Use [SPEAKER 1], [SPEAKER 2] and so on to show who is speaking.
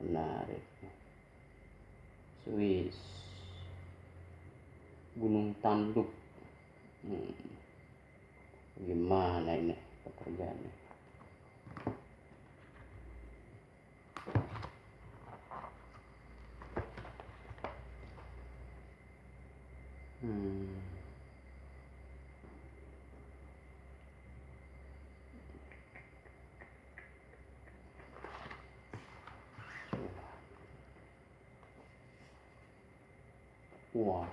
[SPEAKER 1] menarik. Swiss. Gunung Tanduk. Hmm. gimana ini pekerjaannya? Hmm. one.